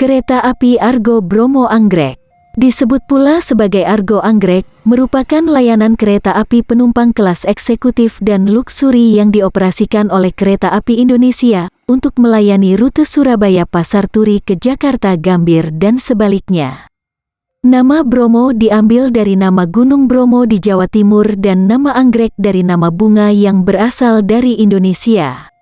Kereta api Argo Bromo Anggrek Disebut pula sebagai Argo Anggrek, merupakan layanan kereta api penumpang kelas eksekutif dan luksuri yang dioperasikan oleh Kereta Api Indonesia untuk melayani rute Surabaya Pasar Turi ke Jakarta Gambir dan sebaliknya. Nama Bromo diambil dari nama Gunung Bromo di Jawa Timur dan nama anggrek dari nama bunga yang berasal dari Indonesia.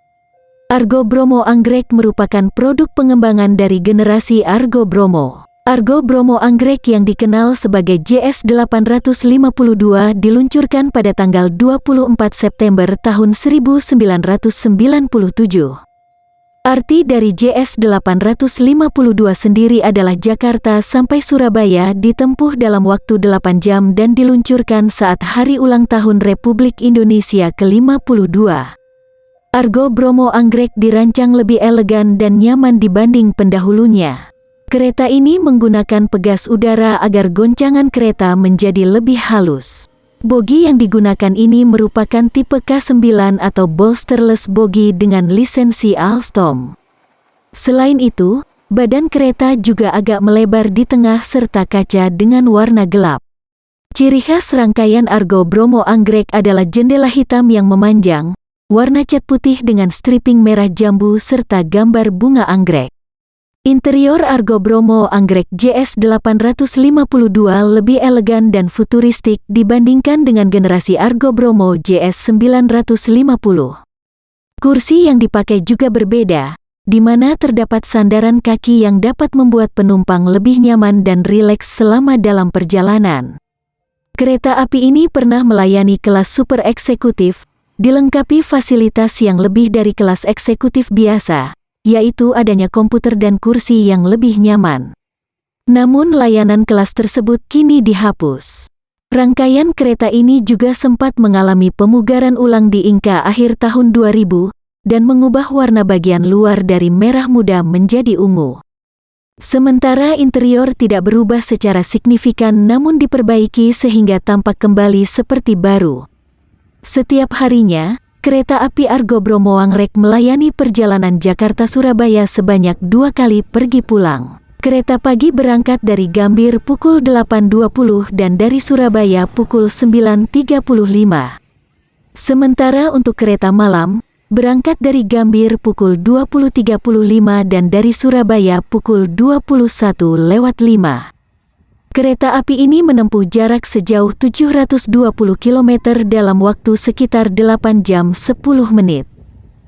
Argo Bromo Anggrek merupakan produk pengembangan dari generasi Argo Bromo. Argo Bromo Anggrek yang dikenal sebagai JS852 diluncurkan pada tanggal 24 September tahun 1997. Arti dari JS852 sendiri adalah Jakarta sampai Surabaya ditempuh dalam waktu 8 jam dan diluncurkan saat hari ulang tahun Republik Indonesia ke-52. Argo Bromo Anggrek dirancang lebih elegan dan nyaman dibanding pendahulunya. Kereta ini menggunakan pegas udara agar goncangan kereta menjadi lebih halus. Bogi yang digunakan ini merupakan tipe K9 atau bolsterless bogi dengan lisensi Alstom. Selain itu, badan kereta juga agak melebar di tengah serta kaca dengan warna gelap. Ciri khas rangkaian Argo Bromo Anggrek adalah jendela hitam yang memanjang, warna cat putih dengan stripping merah jambu serta gambar bunga anggrek. Interior Argo Bromo Anggrek JS852 lebih elegan dan futuristik dibandingkan dengan generasi Argo Bromo JS950. Kursi yang dipakai juga berbeda, di mana terdapat sandaran kaki yang dapat membuat penumpang lebih nyaman dan rileks selama dalam perjalanan. Kereta api ini pernah melayani kelas super eksekutif, dilengkapi fasilitas yang lebih dari kelas eksekutif biasa, yaitu adanya komputer dan kursi yang lebih nyaman. Namun layanan kelas tersebut kini dihapus. Rangkaian kereta ini juga sempat mengalami pemugaran ulang di Inka akhir tahun 2000 dan mengubah warna bagian luar dari merah muda menjadi ungu. Sementara interior tidak berubah secara signifikan namun diperbaiki sehingga tampak kembali seperti baru. Setiap harinya, kereta api Argo Bromo Angrek melayani perjalanan Jakarta-Surabaya sebanyak dua kali pergi pulang. Kereta pagi berangkat dari Gambir pukul 8.20 dan dari Surabaya pukul 9.35. Sementara untuk kereta malam, berangkat dari Gambir pukul 20.35 dan dari Surabaya pukul 21 lewat 5. Kereta api ini menempuh jarak sejauh 720 km dalam waktu sekitar 8 jam 10 menit.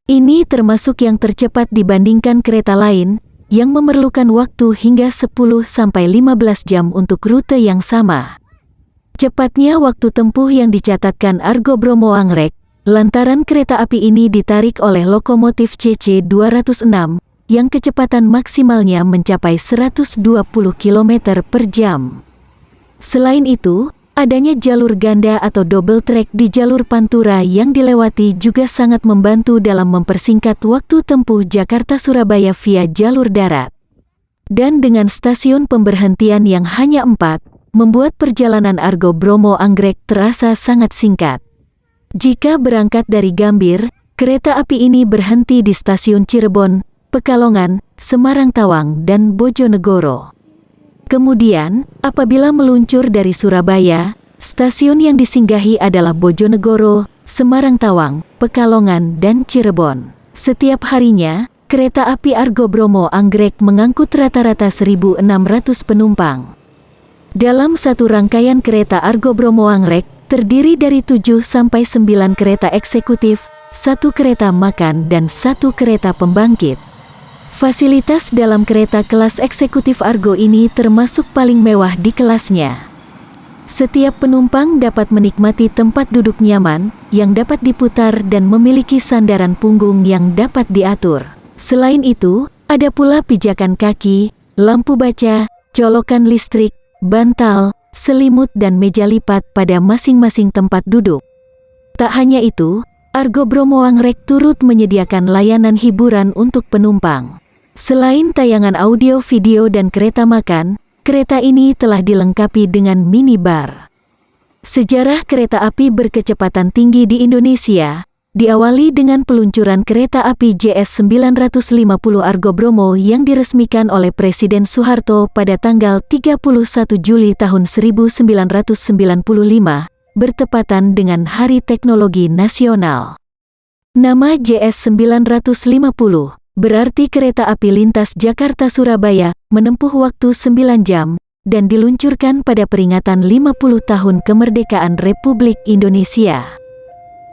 Ini termasuk yang tercepat dibandingkan kereta lain, yang memerlukan waktu hingga 10-15 jam untuk rute yang sama. Cepatnya waktu tempuh yang dicatatkan Argo Bromo Angrek, lantaran kereta api ini ditarik oleh lokomotif CC 206, yang kecepatan maksimalnya mencapai 120 km per jam. Selain itu, adanya jalur ganda atau double track di jalur Pantura yang dilewati juga sangat membantu dalam mempersingkat waktu tempuh Jakarta-Surabaya via jalur darat. Dan dengan stasiun pemberhentian yang hanya empat, membuat perjalanan Argo Bromo Anggrek terasa sangat singkat. Jika berangkat dari Gambir, kereta api ini berhenti di stasiun Cirebon, Pekalongan, Semarang Tawang, dan Bojonegoro. Kemudian, apabila meluncur dari Surabaya, stasiun yang disinggahi adalah Bojonegoro, Semarang Tawang, Pekalongan, dan Cirebon. Setiap harinya, kereta api Argo Bromo Anggrek mengangkut rata-rata 1.600 penumpang. Dalam satu rangkaian kereta Argo Bromo Anggrek, terdiri dari 7 sampai 9 kereta eksekutif, satu kereta makan dan satu kereta pembangkit. Fasilitas dalam kereta kelas eksekutif Argo ini termasuk paling mewah di kelasnya. Setiap penumpang dapat menikmati tempat duduk nyaman, yang dapat diputar dan memiliki sandaran punggung yang dapat diatur. Selain itu, ada pula pijakan kaki, lampu baca, colokan listrik, bantal, selimut dan meja lipat pada masing-masing tempat duduk. Tak hanya itu, Argo Bromo Angrek turut menyediakan layanan hiburan untuk penumpang. Selain tayangan audio, video, dan kereta makan, kereta ini telah dilengkapi dengan minibar. Sejarah kereta api berkecepatan tinggi di Indonesia diawali dengan peluncuran kereta api JS 950 Argo Bromo yang diresmikan oleh Presiden Soeharto pada tanggal 31 Juli tahun 1995, bertepatan dengan Hari Teknologi Nasional. Nama JS 950 berarti kereta api lintas Jakarta-Surabaya menempuh waktu 9 jam dan diluncurkan pada peringatan 50 tahun kemerdekaan Republik Indonesia.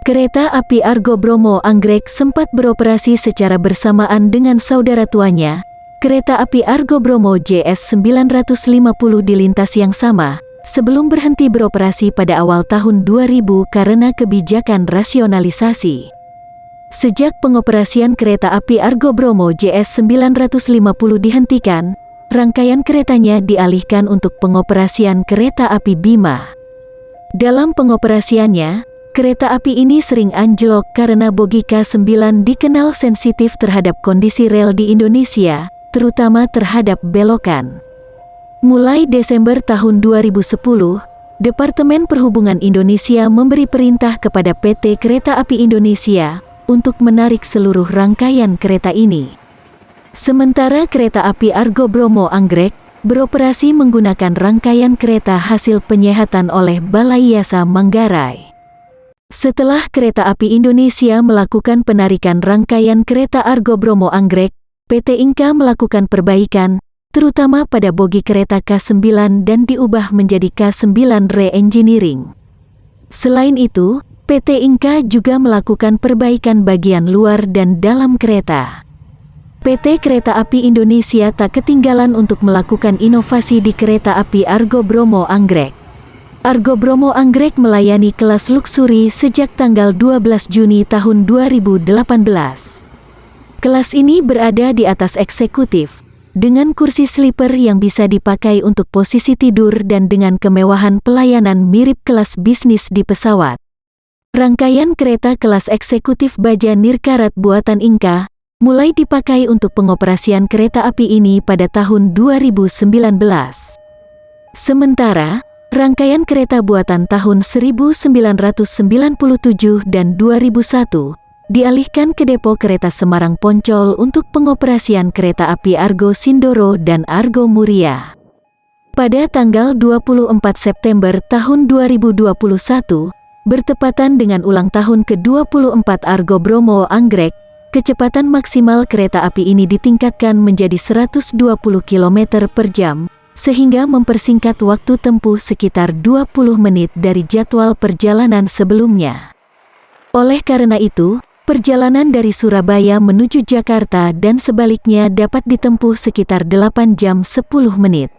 Kereta api Argo Bromo Anggrek sempat beroperasi secara bersamaan dengan saudara tuanya, kereta api Argo Bromo JS 950 di lintas yang sama, sebelum berhenti beroperasi pada awal tahun 2000 karena kebijakan rasionalisasi. Sejak pengoperasian kereta api Argo Bromo JS 950 dihentikan, rangkaian keretanya dialihkan untuk pengoperasian kereta api Bima. Dalam pengoperasiannya, Kereta api ini sering anjlok karena bogi K9 dikenal sensitif terhadap kondisi rel di Indonesia, terutama terhadap belokan. Mulai Desember tahun 2010, Departemen Perhubungan Indonesia memberi perintah kepada PT Kereta Api Indonesia untuk menarik seluruh rangkaian kereta ini. Sementara kereta api Argo Bromo Anggrek beroperasi menggunakan rangkaian kereta hasil penyehatan oleh Balai Yasa Manggarai. Setelah Kereta Api Indonesia melakukan penarikan rangkaian kereta Argo Bromo Anggrek, PT Inka melakukan perbaikan, terutama pada bogi kereta K9 dan diubah menjadi K9 Re-Engineering. Selain itu, PT Inka juga melakukan perbaikan bagian luar dan dalam kereta. PT Kereta Api Indonesia tak ketinggalan untuk melakukan inovasi di kereta api Argo Bromo Anggrek. Argo Bromo Anggrek melayani kelas luksuri sejak tanggal 12 Juni tahun 2018. Kelas ini berada di atas eksekutif, dengan kursi sleeper yang bisa dipakai untuk posisi tidur dan dengan kemewahan pelayanan mirip kelas bisnis di pesawat. Rangkaian kereta kelas eksekutif Baja Nirkarat buatan Inka mulai dipakai untuk pengoperasian kereta api ini pada tahun 2019. Sementara, Rangkaian kereta buatan tahun 1997 dan 2001 dialihkan ke depo kereta Semarang Poncol untuk pengoperasian kereta api Argo Sindoro dan Argo Muria. Pada tanggal 24 September tahun 2021, bertepatan dengan ulang tahun ke-24 Argo Bromo Anggrek, kecepatan maksimal kereta api ini ditingkatkan menjadi 120 km per jam, sehingga mempersingkat waktu tempuh sekitar 20 menit dari jadwal perjalanan sebelumnya. Oleh karena itu, perjalanan dari Surabaya menuju Jakarta dan sebaliknya dapat ditempuh sekitar 8 jam 10 menit.